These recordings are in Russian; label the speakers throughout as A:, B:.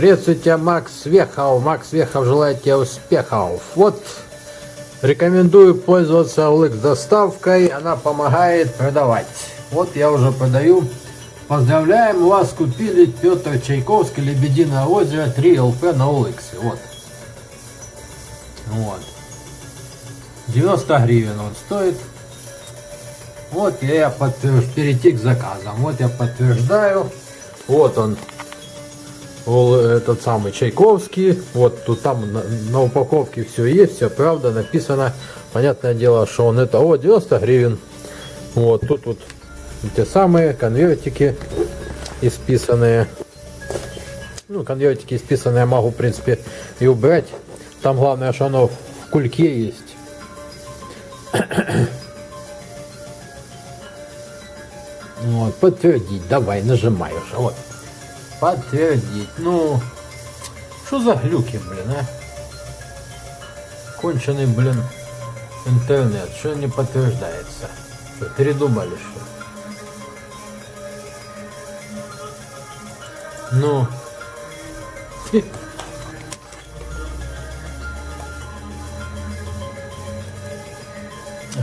A: Приветствую тебя, Макс Вехов. Макс Вехов желает тебе успехов. Вот, рекомендую пользоваться OLX доставкой. Она помогает продавать. Вот я уже продаю. Поздравляем, вас купили Петр Чайковский, Лебединое озеро, 3 ЛП на OLX. Вот. Вот. 90 гривен он стоит. Вот я подтвержд... перейти к заказам. Вот я подтверждаю. Вот он. Этот самый Чайковский. Вот тут там на, на упаковке все есть, все правда написано. Понятное дело, что он это, о, 90 гривен. Вот тут вот те самые конвертики исписанные. Ну, конвертики исписанные могу, в принципе, и убрать. Там главное, что оно в кульке есть. Вот, подтвердить, давай, нажимай уже, вот. Подтвердить, ну, что за глюки, блин, а? Конченый, блин, интернет, что не подтверждается? Что, передумали, что Ну,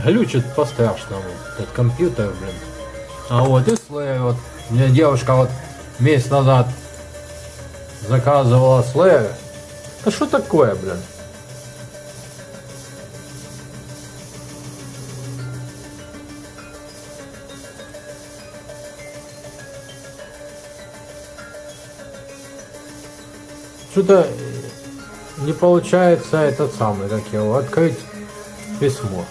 A: глючит по-страшному этот компьютер, блин. А вот и вот, мне девушка вот месяц назад заказывала слэйр. Да что такое, блин? Что-то не получается этот самый, как его, открыть письмо.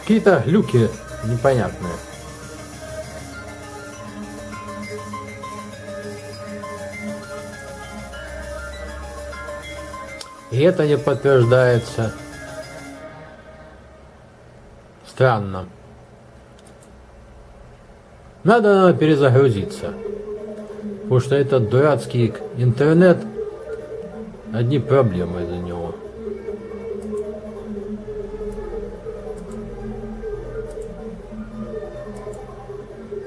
A: Какие-то глюки непонятные. И это не подтверждается. Странно. Надо, надо перезагрузиться. Потому что этот дурацкий интернет, одни проблемы из-за него.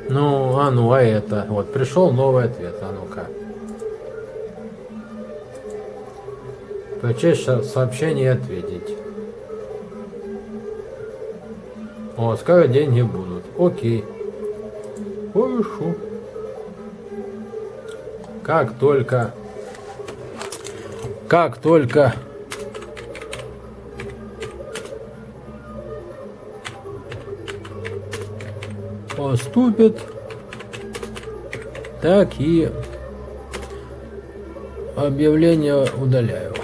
A: Ну, а ну, а это? Вот, пришел новый ответ, а ну-ка. Прочесть сообщение и ответить. О, скоро деньги будут. Окей. Хорошо. Как только... Как только поступит, так и объявление удаляю.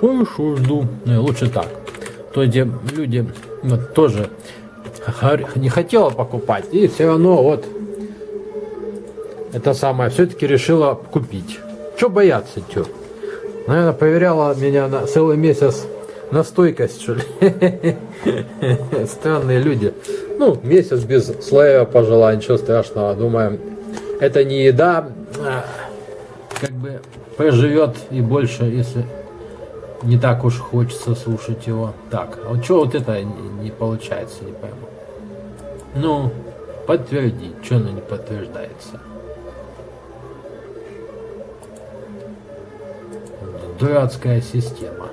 A: Хорошо, жду. Ну, лучше так. То есть люди вот, тоже не хотела покупать, и все равно вот это самое все-таки решила купить. Что бояться, что? Наверное, проверяла меня на целый месяц на стойкость, что ли. Странные люди. Ну, месяц без слоя пожила, ничего страшного. Думаем, это не еда, а как бы проживет и больше, если не так уж хочется слушать его. Так, а вот что вот это не, получается, не пойму. Ну, подтвердить, что оно не подтверждается. Дурацкая система.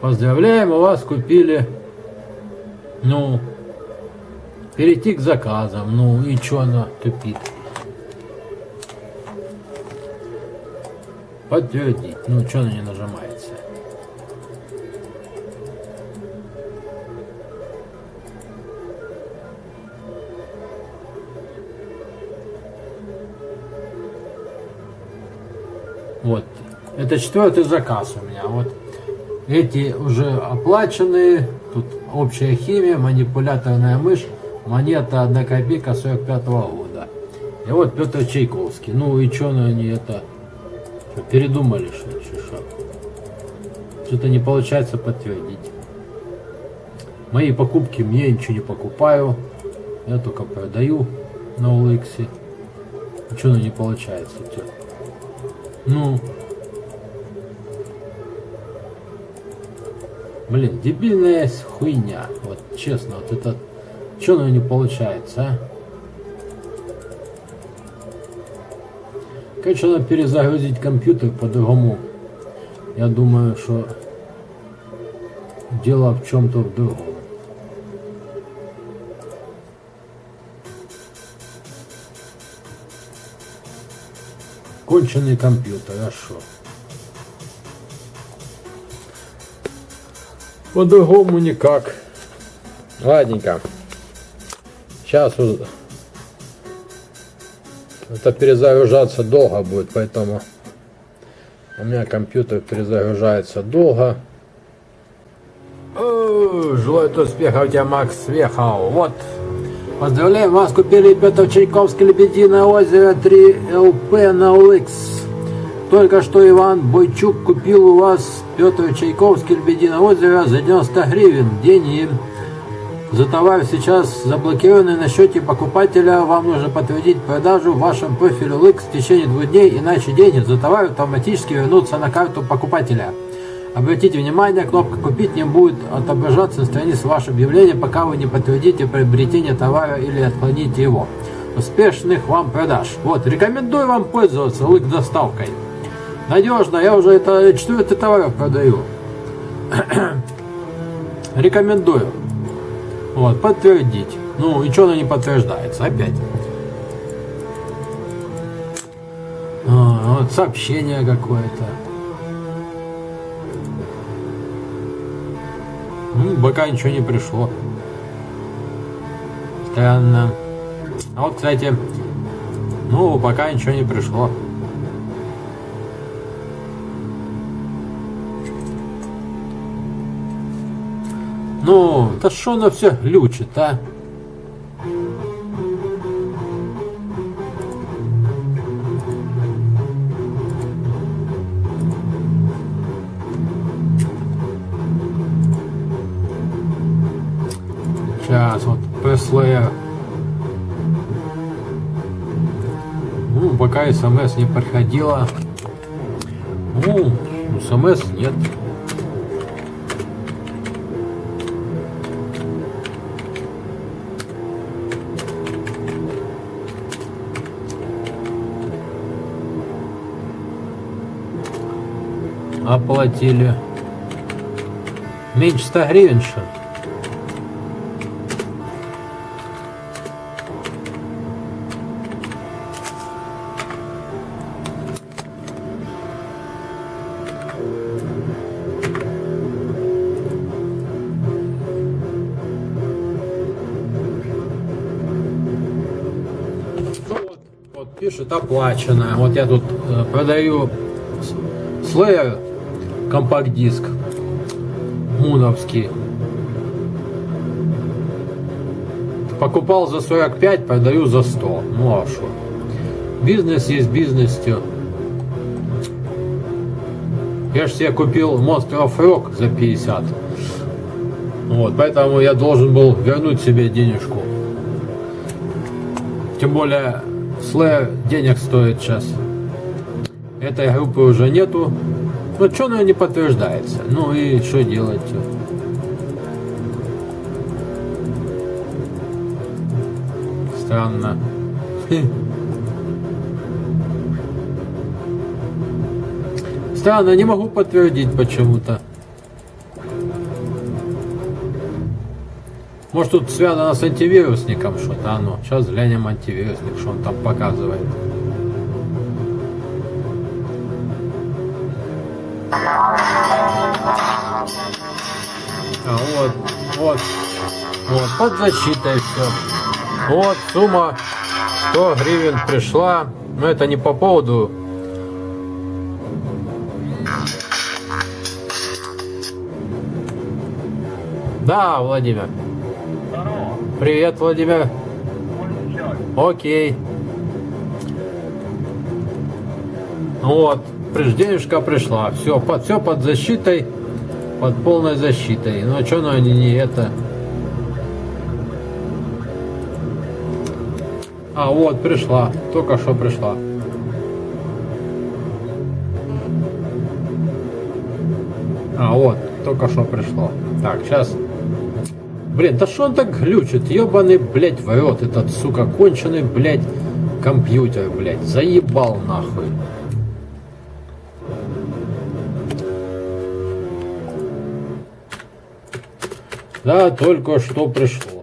A: Поздравляем, у вас купили, ну, перейти к заказам, ну и что она тупит? Подтвердить, ну что она не нажимается? Вот, это четвертый заказ у меня, вот эти уже оплаченные. Тут общая химия, манипуляторная мышь, монета 1 копейка 45 -го года. И вот Петр Чайковский. Ну и что они это? Что, передумали что ли? Что? Что-то не получается подтвердить. Мои покупки мне ничего не покупаю. Я только продаю на OLX. Что не получается? Что? Ну, Блин, дебильная хуйня. Вот честно, вот это Че оно не получается, а? Конечно, надо перезагрузить компьютер по-другому. Я думаю, что дело в чем-то в другом. Конченый компьютер, а что? По-другому никак. Ладненько. Сейчас это перезагружаться долго будет, поэтому у меня компьютер перезагружается долго. Желаю успеха у тебя, Макс Вехал. Вот. Поздравляем вас, купили Петр Чайковский Лебединое озеро 3 ЛП на OLX. Только что Иван Бойчук купил у вас Петр Чайковский Лебединое озеро за 90 гривен. Деньги за товар сейчас заблокированный на счете покупателя. Вам нужно подтвердить продажу в вашем профиле LX в течение двух дней, иначе деньги за товар автоматически вернутся на карту покупателя. Обратите внимание, кнопка «Купить» не будет отображаться на странице вашего объявления, пока вы не подтвердите приобретение товара или отклоните его. Успешных вам продаж. Вот, рекомендую вам пользоваться лык доставкой. Надежно, я уже это четвертый товар продаю. Рекомендую. Вот, подтвердить. Ну, и что оно не подтверждается? Опять. А, вот сообщение какое-то. Ну, пока ничего не пришло. Странно. А вот, кстати, ну, пока ничего не пришло. Ну, да что оно все глючит, а? Пока смс не приходила. Ну, смс нет. оплатили. Меньше 100 гривен, что ну пишет оплачено. Вот я тут э, продаю слэйер компакт-диск муновский. Покупал за 45, продаю за 100. Ну а что? Бизнес есть бизнесью. Я же себе купил Monster of Rock за 50. Вот, поэтому я должен был вернуть себе денежку. Тем более Slayer денег стоит сейчас. Этой группы уже нету. Ну, что она не подтверждается? Ну и что делать? Странно. Странно, не могу подтвердить почему-то. Может тут связано с антивирусником что-то оно. Сейчас глянем антивирусник, что он там показывает. А, вот, вот, вот, под защитой все. Вот, сумма 100 гривен пришла. Но это не по поводу Да, Владимир. Привет, Владимир. Окей. Вот, денежка пришла. Все, под, все под защитой под полной защитой. А что, ну они не это? А, вот, пришла. Только что пришла. А, вот, только что пришло. Так, сейчас Блин, да что он так глючит? Ебаный, блядь, в этот, сука, конченый, блядь, компьютер, блядь. Заебал нахуй. Да, только что пришло.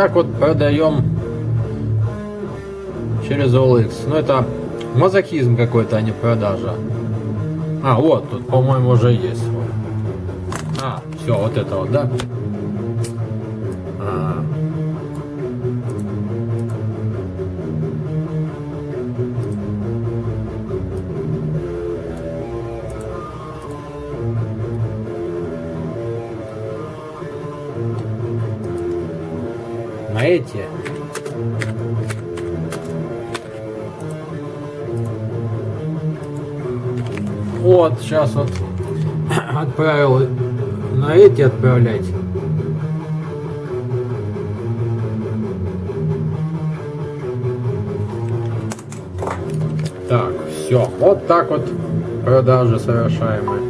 A: Так вот продаем через OLX. Ну это мазохизм какой-то, а не продажа. А, вот, тут, по-моему, уже есть. А, все, вот это вот, да? Эти Вот, сейчас вот отправил на эти отправлять. Так, все. Вот так вот продажи совершаемые.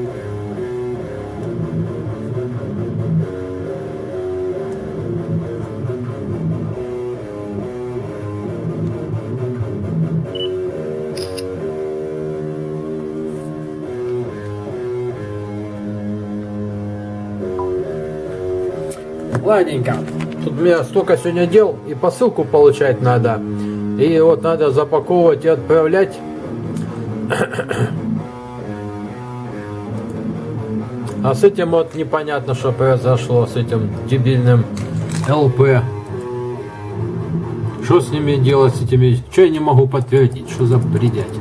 A: Ладненько. Тут у меня столько сегодня дел, и посылку получать надо. И вот надо запаковывать и отправлять. А с этим вот непонятно, что произошло, с этим дебильным ЛП. Что с ними делать, с этими... Что я не могу подтвердить? Что за бредятина?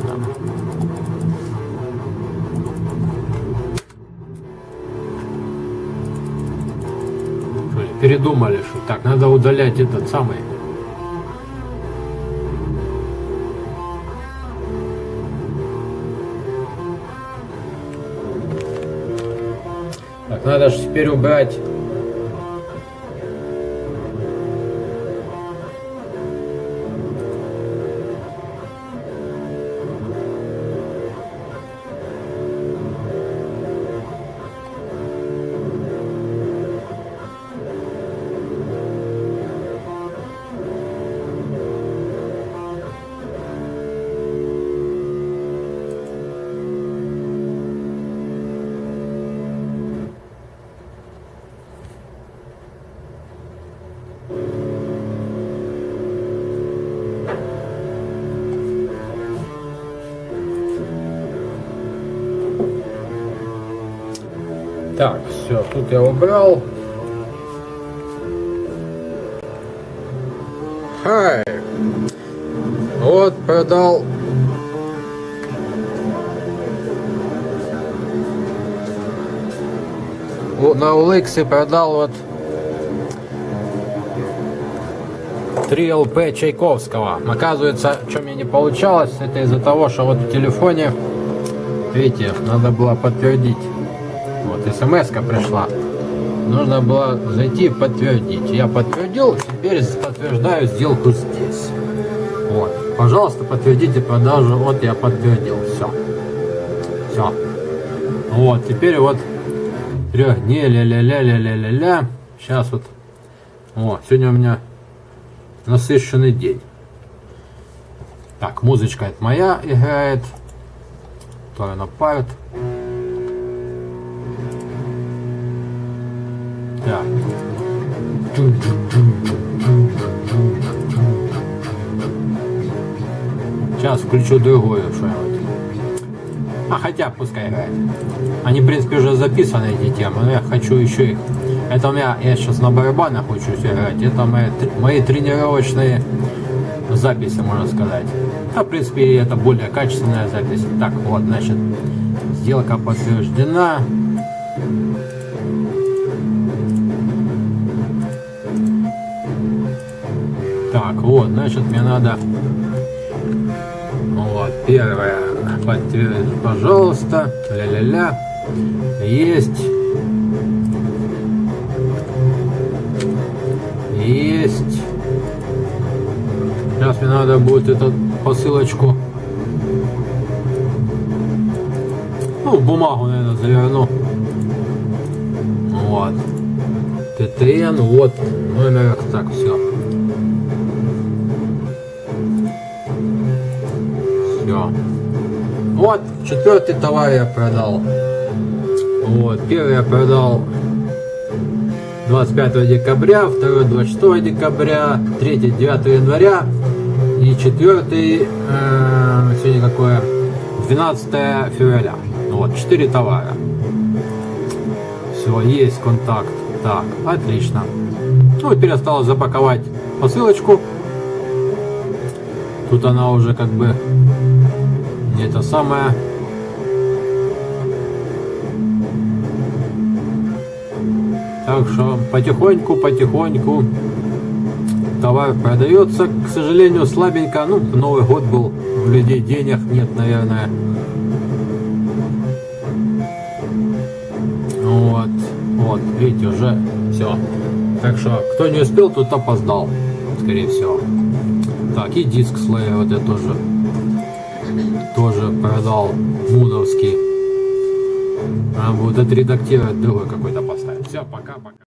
A: Передумали, что так, надо удалять этот самый. Так, надо же теперь убрать все, тут я убрал. Хай. Вот продал. На Уликсе продал вот 3 ЛП Чайковского. Оказывается, что мне не получалось, это из-за того, что вот в телефоне, видите, надо было подтвердить вот смс пришла. Нужно было зайти подтвердить. Я подтвердил, теперь подтверждаю сделку здесь. Вот. Пожалуйста, подтвердите продажу. Вот я подтвердил. Все. Все. Вот. Теперь вот трех дней ля-ля-ля-ля-ля-ля-ля. Сейчас вот. О, сегодня у меня насыщенный день. Так, музычка это моя играет. То она парит. Включу другую что-нибудь. А хотя пускай играет. Они, в принципе, уже записаны эти темы, но я хочу еще их. Это у меня, я сейчас на барабанах учусь играть. Это мои, мои тренировочные записи, можно сказать. А, в принципе, это более качественная запись. Так, вот, значит, сделка подтверждена. Так, вот, значит, мне надо первое. Подтвердить, пожалуйста. Ля-ля-ля. Есть. Есть. Сейчас мне надо будет эту посылочку. Ну, в бумагу, наверное, заверну. Вот. ТТН, вот номер, так, все. Все. Вот, четвертый товар я продал. Вот, первый я продал 25 декабря, второй 26 декабря, третий 9 января и четвертый, э, сегодня какое, 12 февраля. Вот, 4 товара. Все, есть контакт. Так, отлично. Ну, теперь осталось запаковать посылочку. Тут она уже как бы это самое. Так что потихоньку, потихоньку товар продается. К сожалению, слабенько. Ну, Новый год был, у людей денег нет, наверное. Вот, вот, видите, уже все. Так что, кто не успел, тот опоздал, скорее всего. Так, и диск Slayer вот я тоже, тоже продал, муновский. А вот отредактировать другой какой-то поставить. Все, пока-пока.